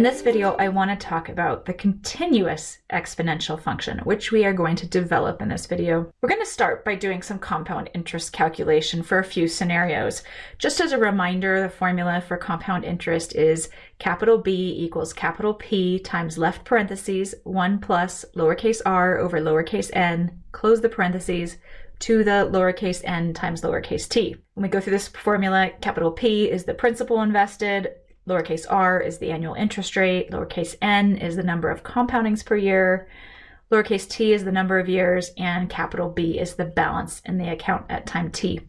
In this video, I want to talk about the continuous exponential function, which we are going to develop in this video. We're going to start by doing some compound interest calculation for a few scenarios. Just as a reminder, the formula for compound interest is capital B equals capital P times left parentheses 1 plus lowercase r over lowercase n, close the parentheses, to the lowercase n times lowercase t. When we go through this formula, capital P is the principal invested, Lowercase r is the annual interest rate. Lowercase n is the number of compoundings per year. Lowercase t is the number of years. And capital B is the balance in the account at time t.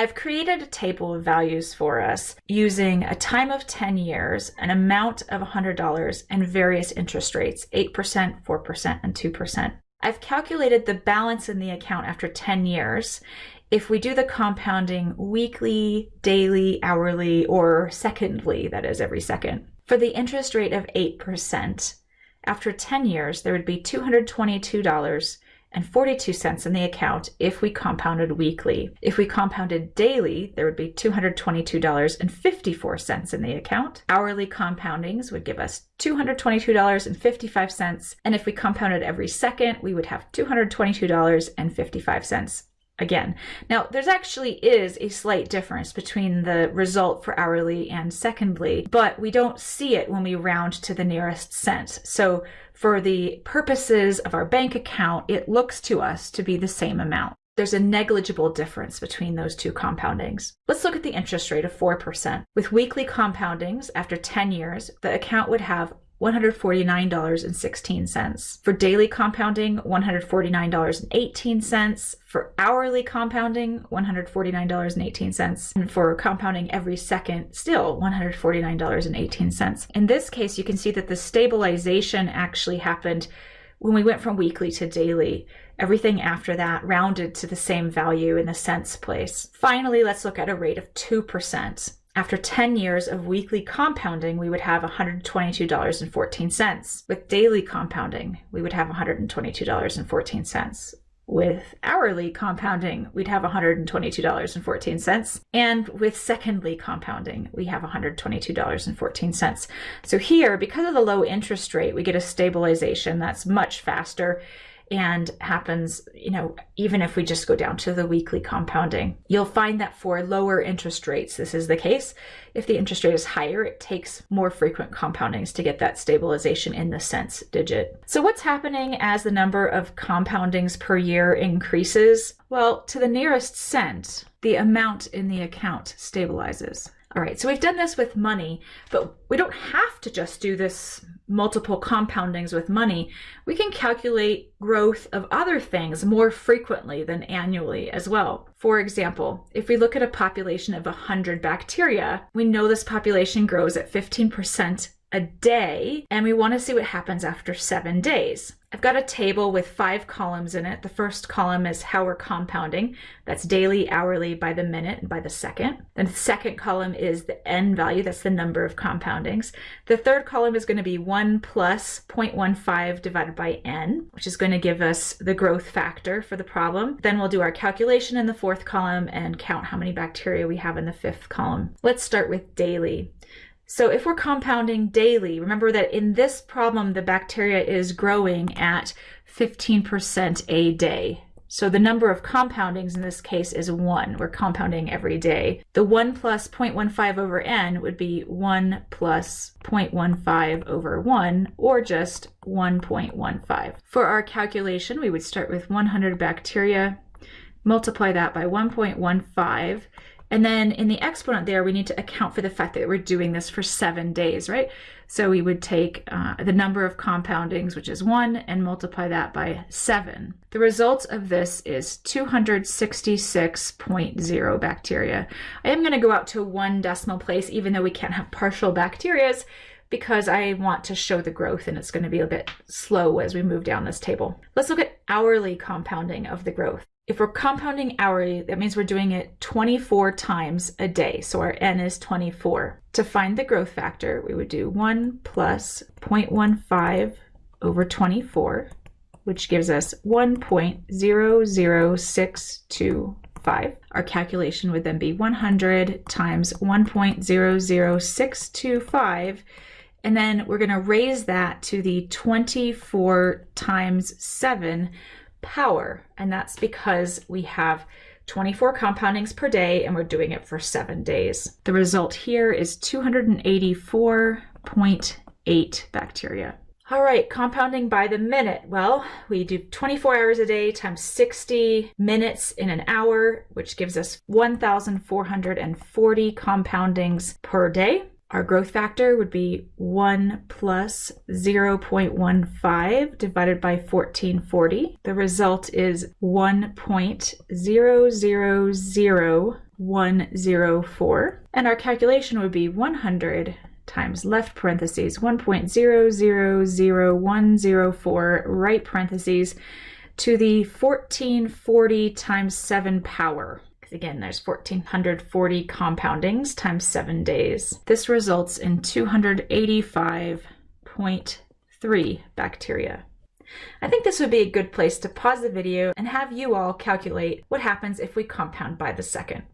I've created a table of values for us using a time of 10 years, an amount of $100, and various interest rates, 8%, 4%, and 2%. I've calculated the balance in the account after 10 years if we do the compounding weekly, daily, hourly, or secondly, that is every second, for the interest rate of 8%, after 10 years, there would be $222.42 in the account if we compounded weekly. If we compounded daily, there would be $222.54 in the account. Hourly compoundings would give us $222.55. And if we compounded every second, we would have $222.55 again. Now, there's actually is a slight difference between the result for hourly and secondly, but we don't see it when we round to the nearest cent. So for the purposes of our bank account, it looks to us to be the same amount. There's a negligible difference between those two compoundings. Let's look at the interest rate of 4%. With weekly compoundings, after 10 years, the account would have $149.16. For daily compounding, $149.18. For hourly compounding, $149.18. And for compounding every second, still $149.18. In this case, you can see that the stabilization actually happened when we went from weekly to daily. Everything after that rounded to the same value in the cents place. Finally, let's look at a rate of 2%. After 10 years of weekly compounding, we would have $122.14. With daily compounding, we would have $122.14. With hourly compounding, we'd have $122.14. And with secondly compounding, we have $122.14. So here, because of the low interest rate, we get a stabilization that's much faster and happens, you know, even if we just go down to the weekly compounding. You'll find that for lower interest rates, this is the case. If the interest rate is higher, it takes more frequent compoundings to get that stabilization in the cents digit. So what's happening as the number of compoundings per year increases? Well, to the nearest cent, the amount in the account stabilizes. All right, so we've done this with money, but we don't have to just do this multiple compoundings with money. We can calculate growth of other things more frequently than annually as well. For example, if we look at a population of 100 bacteria, we know this population grows at 15% a day, and we want to see what happens after seven days. I've got a table with five columns in it. The first column is how we're compounding. That's daily, hourly, by the minute, and by the second. Then the second column is the n value. That's the number of compoundings. The third column is going to be 1 plus 0.15 divided by n, which is going to give us the growth factor for the problem. Then we'll do our calculation in the fourth column and count how many bacteria we have in the fifth column. Let's start with daily. So if we're compounding daily, remember that in this problem, the bacteria is growing at 15% a day. So the number of compoundings in this case is 1. We're compounding every day. The 1 plus 0.15 over n would be 1 plus 0.15 over 1, or just 1.15. For our calculation, we would start with 100 bacteria, multiply that by 1.15, and then in the exponent there, we need to account for the fact that we're doing this for seven days, right? So we would take uh, the number of compoundings, which is one, and multiply that by seven. The result of this is 266.0 bacteria. I am gonna go out to one decimal place, even though we can't have partial bacterias, because I want to show the growth and it's going to be a bit slow as we move down this table. Let's look at hourly compounding of the growth. If we're compounding hourly, that means we're doing it 24 times a day. So our n is 24. To find the growth factor, we would do 1 plus 0.15 over 24, which gives us 1.00625. Our calculation would then be 100 times 1.00625 And then we're going to raise that to the 24 times 7 power. And that's because we have 24 compoundings per day and we're doing it for seven days. The result here is 284.8 bacteria. All right, compounding by the minute. Well, we do 24 hours a day times 60 minutes in an hour, which gives us 1,440 compoundings per day. Our growth factor would be 1 plus 0.15 divided by 1440. The result is 1.000104. And our calculation would be 100 times left parentheses 1.000104 right parentheses to the 1440 times 7 power. Again, there's 1440 compoundings times 7 days. This results in 285.3 bacteria. I think this would be a good place to pause the video and have you all calculate what happens if we compound by the second.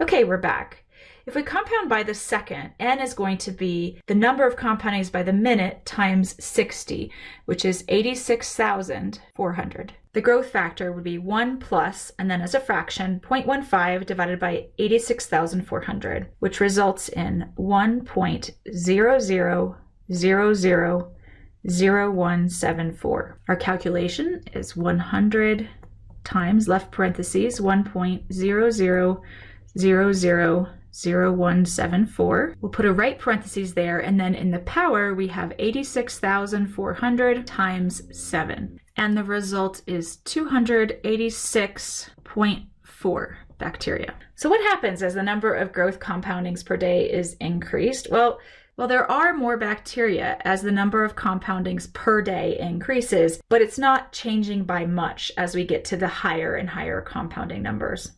Okay, we're back. If we compound by the second, n is going to be the number of compoundings by the minute times 60, which is 86,400. The growth factor would be 1 plus, and then as a fraction, 0.15 divided by 86,400, which results in 1.00000174. Our calculation is 100 times left parentheses 1.00 000174. We'll put a right parentheses there, and then in the power, we have 86,400 times 7. And the result is 286.4 bacteria. So what happens as the number of growth compoundings per day is increased? Well, well, there are more bacteria as the number of compoundings per day increases, but it's not changing by much as we get to the higher and higher compounding numbers.